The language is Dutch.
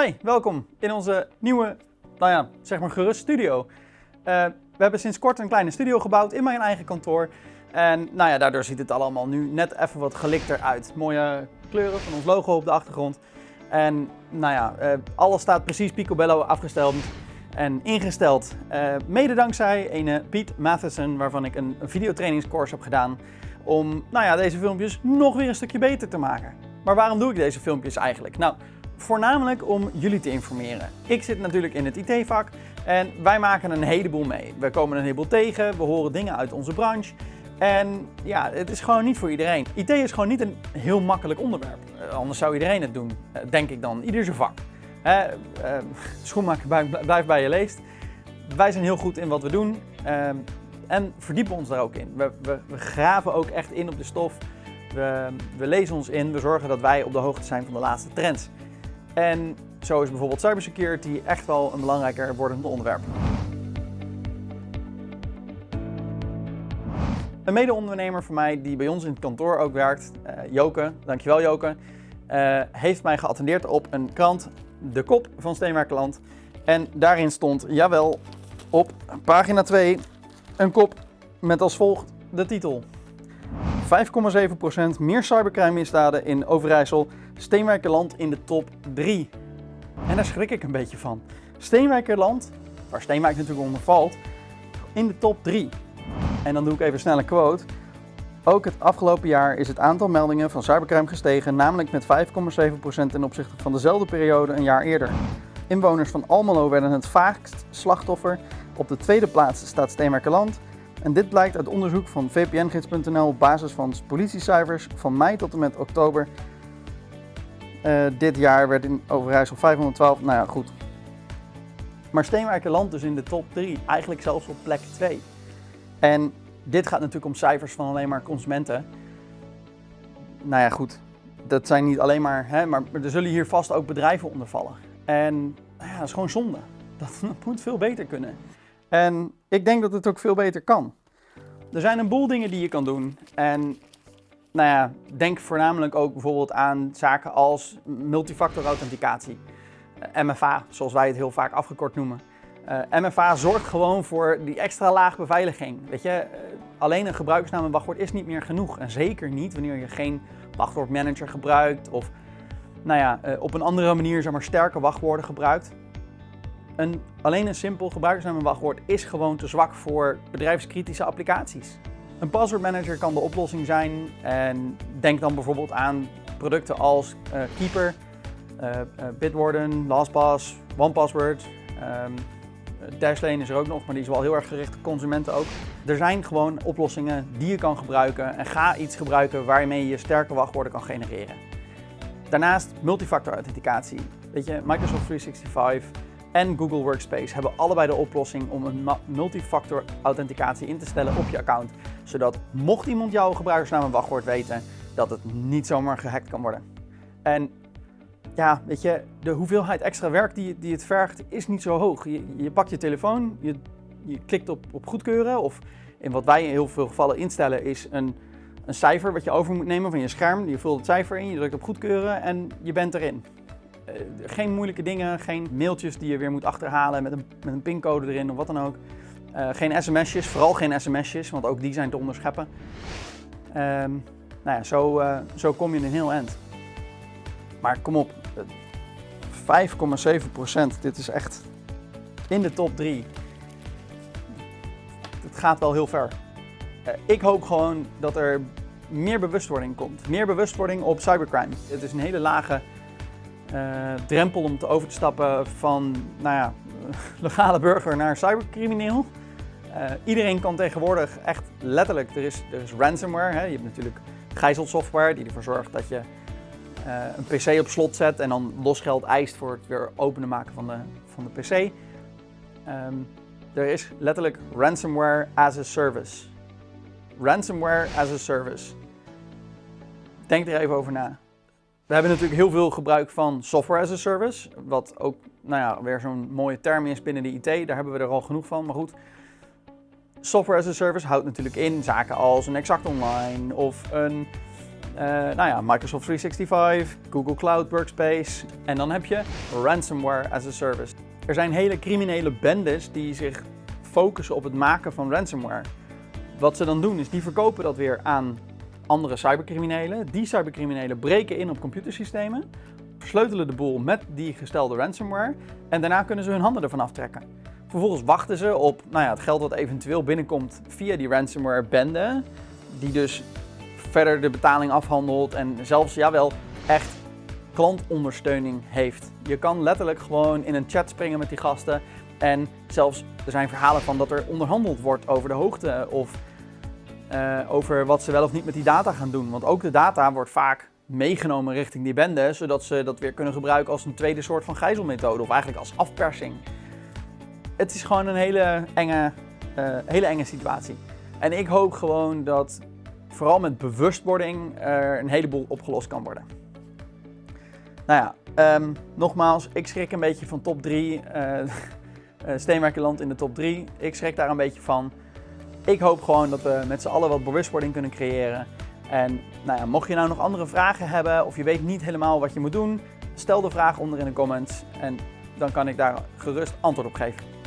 Hi, welkom in onze nieuwe, nou ja, zeg maar gerust studio. Uh, we hebben sinds kort een kleine studio gebouwd in mijn eigen kantoor. En nou ja, daardoor ziet het allemaal nu net even wat gelikter uit. Mooie kleuren van ons logo op de achtergrond. En nou ja, uh, alles staat precies picobello afgesteld en ingesteld. Uh, mede dankzij een Piet Matheson, waarvan ik een, een videotrainingscourse heb gedaan. Om nou ja, deze filmpjes nog weer een stukje beter te maken. Maar waarom doe ik deze filmpjes eigenlijk? Nou, voornamelijk om jullie te informeren. Ik zit natuurlijk in het IT-vak en wij maken een heleboel mee. We komen een heleboel tegen, we horen dingen uit onze branche. En ja, het is gewoon niet voor iedereen. IT is gewoon niet een heel makkelijk onderwerp. Eh, anders zou iedereen het doen, eh, denk ik dan. Ieder zijn vak. Uh, schoenmaker blijft bij je leest. Wij zijn heel goed in wat we doen ehm, en verdiepen ons daar ook in. We, we, we graven ook echt in op de stof. We, we lezen ons in, we zorgen dat wij op de hoogte zijn van de laatste trends. En zo is bijvoorbeeld cybersecurity echt wel een belangrijker wordend onderwerp. Een mede-ondernemer van mij die bij ons in het kantoor ook werkt, uh, Joke, dankjewel Joke, uh, heeft mij geattendeerd op een krant, De Kop van Steenwerkerland. En daarin stond, jawel, op pagina 2 een kop met als volgt de titel. 5,7% meer cybercrime misdaden in Overijssel Steenwijkerland in de top 3. En daar schrik ik een beetje van. Steenwijkerland, waar Steenwijk natuurlijk onder valt, in de top 3. En dan doe ik even snel een quote. Ook het afgelopen jaar is het aantal meldingen van cybercrime gestegen, namelijk met 5,7% ten opzichte van dezelfde periode een jaar eerder. Inwoners van Almelo werden het vaakst slachtoffer. Op de tweede plaats staat Steenwerkerland. En dit blijkt uit onderzoek van vpngids.nl op basis van politiecijfers van mei tot en met oktober uh, dit jaar werd in Overijssel 512. Nou ja, goed. Maar Steenwijkerland dus in de top 3. Eigenlijk zelfs op plek 2. En dit gaat natuurlijk om cijfers van alleen maar consumenten. Nou ja, goed. Dat zijn niet alleen maar, hè, maar er zullen hier vast ook bedrijven onder vallen. En ja, dat is gewoon zonde. Dat moet veel beter kunnen. En ik denk dat het ook veel beter kan. Er zijn een boel dingen die je kan doen. En nou ja, denk voornamelijk ook bijvoorbeeld aan zaken als multifactor authenticatie. Eh, MFA, zoals wij het heel vaak afgekort noemen. Eh, MFA zorgt gewoon voor die extra laag beveiliging. Weet je, uh, alleen een gebruikersnaam en wachtwoord is niet meer genoeg. En zeker niet wanneer je geen wachtwoordmanager gebruikt of nou ja, op een andere manier zeg sterke wachtwoorden gebruikt. Een, alleen een simpel gebruikersnaam en wachtwoord is gewoon te zwak voor bedrijfskritische applicaties. Een password manager kan de oplossing zijn en denk dan bijvoorbeeld aan producten als uh, Keeper, uh, uh, Bitwarden, LastPass, OnePassword. Um, Dashlane is er ook nog, maar die is wel heel erg gericht op consumenten ook. Er zijn gewoon oplossingen die je kan gebruiken en ga iets gebruiken waarmee je sterke wachtwoorden kan genereren. Daarnaast multifactor authenticatie. Weet je, Microsoft 365 en Google Workspace hebben allebei de oplossing om een multifactor authenticatie in te stellen op je account. Zodat mocht iemand jouw gebruikersnaam en wachtwoord weten, dat het niet zomaar gehackt kan worden. En ja, weet je, de hoeveelheid extra werk die, die het vergt is niet zo hoog. Je, je pakt je telefoon, je, je klikt op, op goedkeuren of in wat wij in heel veel gevallen instellen is een, een cijfer wat je over moet nemen van je scherm. Je vult het cijfer in, je drukt op goedkeuren en je bent erin. Uh, geen moeilijke dingen, geen mailtjes die je weer moet achterhalen met een, met een pincode erin of wat dan ook. Uh, geen sms'jes, vooral geen sms'jes, want ook die zijn te onderscheppen. Um, nou ja, zo, uh, zo kom je in een heel eind. Maar kom op, 5,7 procent, dit is echt in de top 3. Het gaat wel heel ver. Ik hoop gewoon dat er meer bewustwording komt. Meer bewustwording op cybercrime. Het is een hele lage uh, drempel om te over te stappen van nou ja, legale burger naar cybercrimineel. Uh, iedereen kan tegenwoordig echt letterlijk, er is, er is ransomware. Hè? Je hebt natuurlijk gijzelsoftware die ervoor zorgt dat je uh, een pc op slot zet en dan losgeld eist voor het weer openen maken van de, van de pc. Um, er is letterlijk ransomware as a service. Ransomware as a service. Denk er even over na. We hebben natuurlijk heel veel gebruik van software as a service, wat ook nou ja, weer zo'n mooie term is binnen de IT. Daar hebben we er al genoeg van, maar goed. Software as a service houdt natuurlijk in zaken als een Exact Online of een eh, nou ja, Microsoft 365, Google Cloud Workspace en dan heb je ransomware as a service. Er zijn hele criminele bendes die zich focussen op het maken van ransomware. Wat ze dan doen is die verkopen dat weer aan andere cybercriminelen. Die cybercriminelen breken in op computersystemen, versleutelen de boel met die gestelde ransomware en daarna kunnen ze hun handen ervan aftrekken. Vervolgens wachten ze op nou ja, het geld wat eventueel binnenkomt via die ransomware bende, die dus verder de betaling afhandelt en zelfs jawel echt klantondersteuning heeft. Je kan letterlijk gewoon in een chat springen met die gasten en zelfs er zijn verhalen van dat er onderhandeld wordt over de hoogte of uh, over wat ze wel of niet met die data gaan doen. Want ook de data wordt vaak meegenomen richting die bende, zodat ze dat weer kunnen gebruiken als een tweede soort van gijzelmethode of eigenlijk als afpersing. Het is gewoon een hele enge, uh, hele enge situatie. En ik hoop gewoon dat vooral met bewustwording er een heleboel opgelost kan worden. Nou ja, um, nogmaals, ik schrik een beetje van top 3. Uh, uh, Steenwerkenland in de top 3. Ik schrik daar een beetje van. Ik hoop gewoon dat we met z'n allen wat bewustwording kunnen creëren. En nou ja, mocht je nou nog andere vragen hebben of je weet niet helemaal wat je moet doen, stel de vraag onder in de comments en dan kan ik daar gerust antwoord op geven.